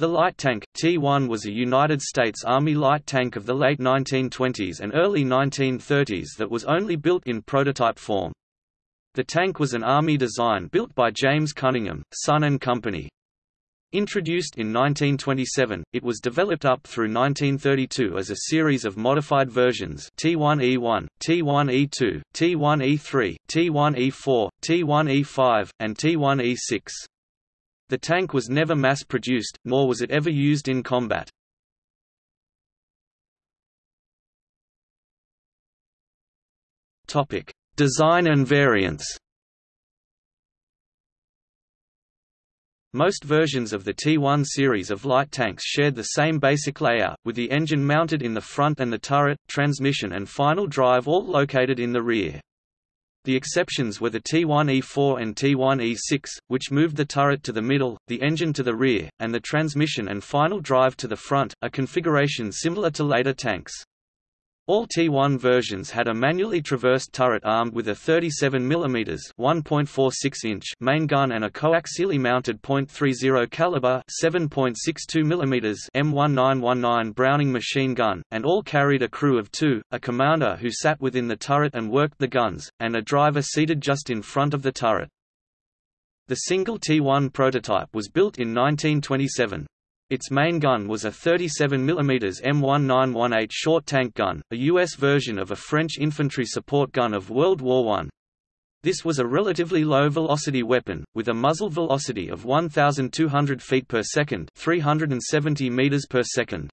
The light tank, T-1 was a United States Army light tank of the late 1920s and early 1930s that was only built in prototype form. The tank was an Army design built by James Cunningham, Son Company. Introduced in 1927, it was developed up through 1932 as a series of modified versions T1E1, T1E2, T1E3, T1E4, T1E5, and T1E6. The tank was never mass-produced, nor was it ever used in combat. Design and variants Most versions of the T1 series of light tanks shared the same basic layout, with the engine mounted in the front and the turret, transmission and final drive all located in the rear. The exceptions were the T1E4 and T1E6, which moved the turret to the middle, the engine to the rear, and the transmission and final drive to the front, a configuration similar to later tanks. All T1 versions had a manually traversed turret armed with a 37 mm (1.46 main gun and a coaxially mounted .30 caliber 7.62 mm M1919 Browning machine gun, and all carried a crew of two, a commander who sat within the turret and worked the guns, and a driver seated just in front of the turret. The single T1 prototype was built in 1927. Its main gun was a 37 mm M1918 short tank gun, a U.S. version of a French infantry support gun of World War I. This was a relatively low-velocity weapon, with a muzzle velocity of 1,200 feet per second 370 meters per second.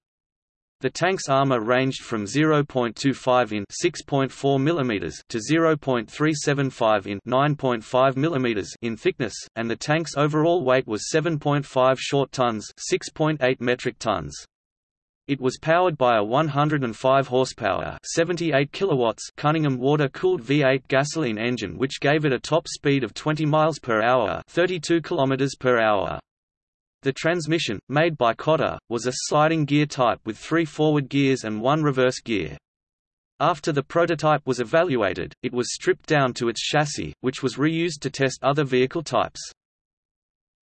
The tank's armor ranged from 0.25 in 6.4 mm to 0.375 in 9.5 mm in thickness, and the tank's overall weight was 7.5 short tons 6.8 metric tons. It was powered by a 105 horsepower 78 kilowatts Cunningham water-cooled V8 gasoline engine which gave it a top speed of 20 miles per hour 32 kilometers per hour. The transmission, made by Cotta, was a sliding gear type with three forward gears and one reverse gear. After the prototype was evaluated, it was stripped down to its chassis, which was reused to test other vehicle types.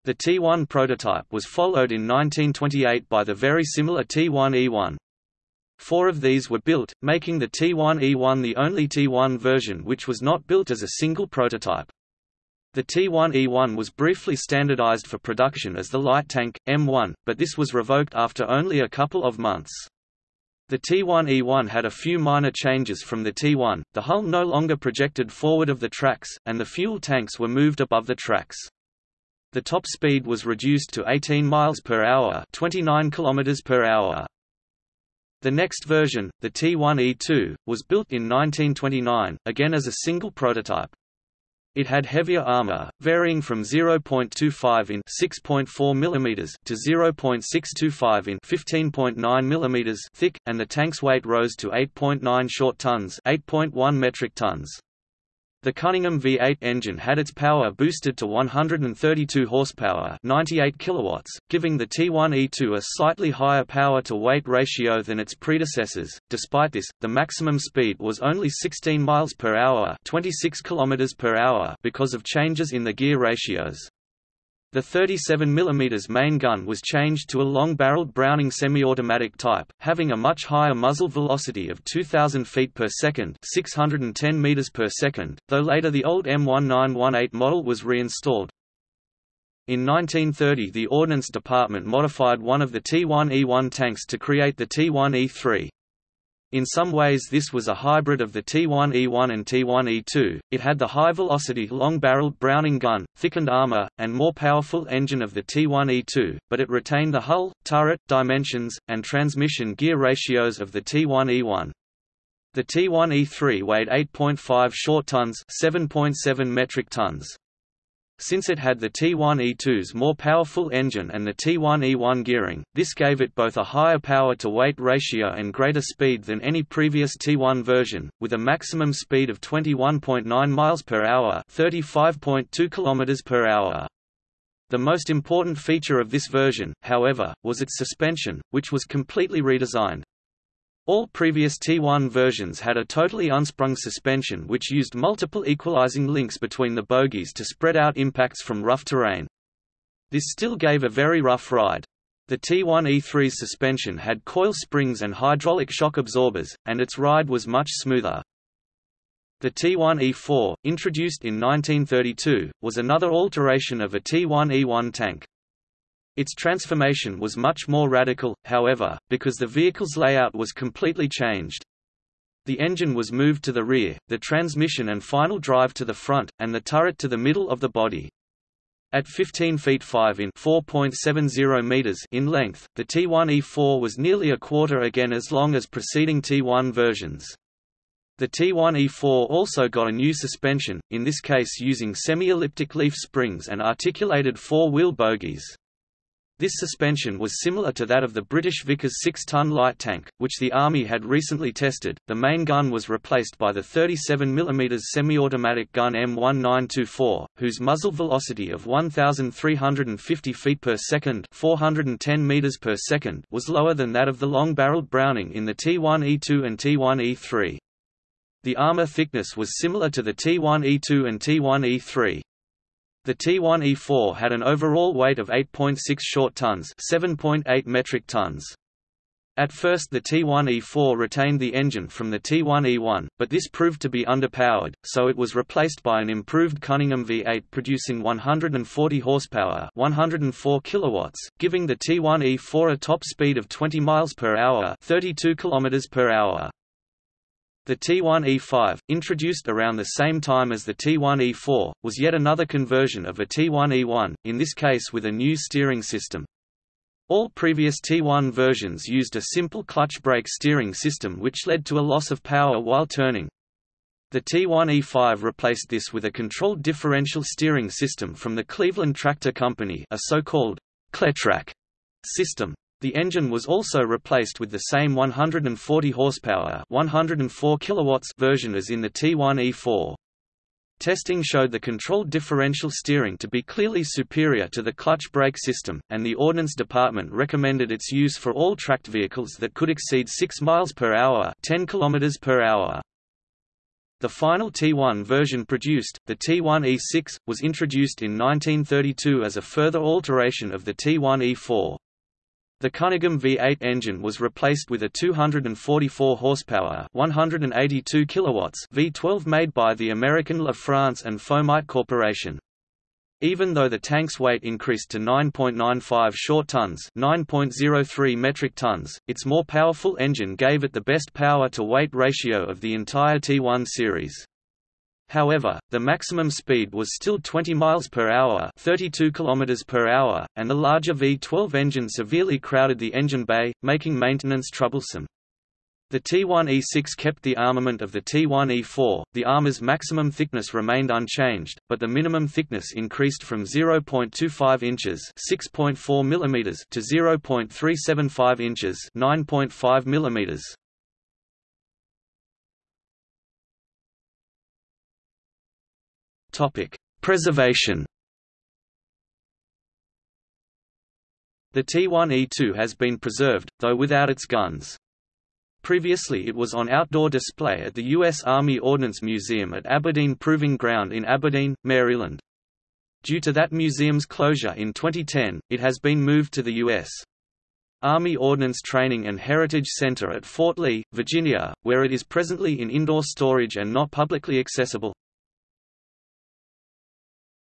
The T1 prototype was followed in 1928 by the very similar T1E1. Four of these were built, making the T1E1 the only T1 version which was not built as a single prototype. The T1E1 was briefly standardized for production as the light tank, M1, but this was revoked after only a couple of months. The T1E1 had a few minor changes from the T1, the hull no longer projected forward of the tracks, and the fuel tanks were moved above the tracks. The top speed was reduced to 18 miles per hour, 29 kilometers per hour. The next version, the T1E2, was built in 1929, again as a single prototype. It had heavier armor, varying from 0.25 in 6.4 mm to 0.625 in 15.9 mm thick, and the tank's weight rose to 8.9 short tons 8.1 metric tons. The Cunningham V8 engine had its power boosted to 132 horsepower, 98 kilowatts, giving the T1E2 a slightly higher power-to-weight ratio than its predecessors. Despite this, the maximum speed was only 16 miles per hour, 26 kilometers per hour because of changes in the gear ratios. The 37 mm main gun was changed to a long-barreled Browning semi-automatic type, having a much higher muzzle velocity of 2,000 feet per second 610 meters per second, though later the old M1918 model was reinstalled. In 1930 the Ordnance Department modified one of the T1E1 tanks to create the T1E3. In some ways this was a hybrid of the T1E1 and T1E2, it had the high-velocity long-barreled Browning gun, thickened armor, and more powerful engine of the T1E2, but it retained the hull, turret, dimensions, and transmission gear ratios of the T1E1. The T1E3 weighed 8.5 short tons 7.7 metric tons. Since it had the T1E2's more powerful engine and the T1E1 gearing, this gave it both a higher power-to-weight ratio and greater speed than any previous T1 version, with a maximum speed of 21.9 miles per hour, 35.2 km per hour. The most important feature of this version, however, was its suspension, which was completely redesigned. All previous T1 versions had a totally unsprung suspension which used multiple equalizing links between the bogies to spread out impacts from rough terrain. This still gave a very rough ride. The T1E3's suspension had coil springs and hydraulic shock absorbers, and its ride was much smoother. The T1E4, introduced in 1932, was another alteration of a T1E1 tank. Its transformation was much more radical, however, because the vehicle's layout was completely changed. The engine was moved to the rear, the transmission and final drive to the front, and the turret to the middle of the body. At 15 feet 5 in 4.70 meters in length, the T1E4 was nearly a quarter again as long as preceding T1 versions. The T1E4 also got a new suspension, in this case using semi-elliptic leaf springs and articulated four-wheel bogies. This suspension was similar to that of the British Vickers 6-ton light tank, which the Army had recently tested. The main gun was replaced by the 37 mm semi-automatic gun M1924, whose muzzle velocity of 1,350 feet per second (410 meters per second) was lower than that of the long-barreled Browning in the T1E2 and T1E3. The armor thickness was similar to the T1E2 and T1E3. The T1E4 had an overall weight of 8.6 short tons 7.8 metric tons. At first the T1E4 retained the engine from the T1E1, but this proved to be underpowered, so it was replaced by an improved Cunningham V8 producing 140 horsepower 104 kilowatts, giving the T1E4 a top speed of 20 miles per hour 32 kilometers per hour. The T1E5, introduced around the same time as the T1E4, was yet another conversion of a T1E1, in this case with a new steering system. All previous T1 versions used a simple clutch brake steering system which led to a loss of power while turning. The T1E5 replaced this with a controlled differential steering system from the Cleveland Tractor Company a so-called Cletrac system. The engine was also replaced with the same 140 horsepower 104 kilowatts version as in the T1E4. Testing showed the controlled differential steering to be clearly superior to the clutch brake system, and the Ordnance Department recommended its use for all tracked vehicles that could exceed 6 miles per hour, 10 kilometers per hour. The final T1 version produced, the T1E6, was introduced in 1932 as a further alteration of the T1E4. The Cunningham V8 engine was replaced with a 244 horsepower, 182 kilowatts V12 made by the American La France and Foamite Corporation. Even though the tank's weight increased to 9.95 short tons, 9.03 metric tons, its more powerful engine gave it the best power to weight ratio of the entire T1 series. However, the maximum speed was still 20 miles per hour, 32 kilometers per hour, and the larger V12 engine severely crowded the engine bay, making maintenance troublesome. The T1E6 kept the armament of the T1E4. The armor's maximum thickness remained unchanged, but the minimum thickness increased from 0.25 inches (6.4 mm) to 0.375 inches (9.5 mm). Topic: Preservation. The T1E2 has been preserved, though without its guns. Previously it was on outdoor display at the U.S. Army Ordnance Museum at Aberdeen Proving Ground in Aberdeen, Maryland. Due to that museum's closure in 2010, it has been moved to the U.S. Army Ordnance Training and Heritage Center at Fort Lee, Virginia, where it is presently in indoor storage and not publicly accessible.